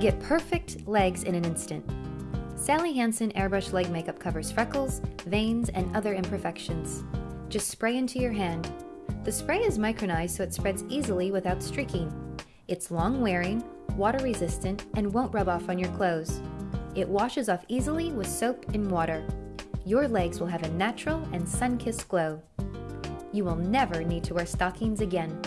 Get perfect legs in an instant. Sally Hansen Airbrush Leg Makeup covers freckles, veins, and other imperfections. Just spray into your hand. The spray is micronized so it spreads easily without streaking. It's long wearing, water resistant, and won't rub off on your clothes. It washes off easily with soap and water. Your legs will have a natural and sun-kissed glow. You will never need to wear stockings again.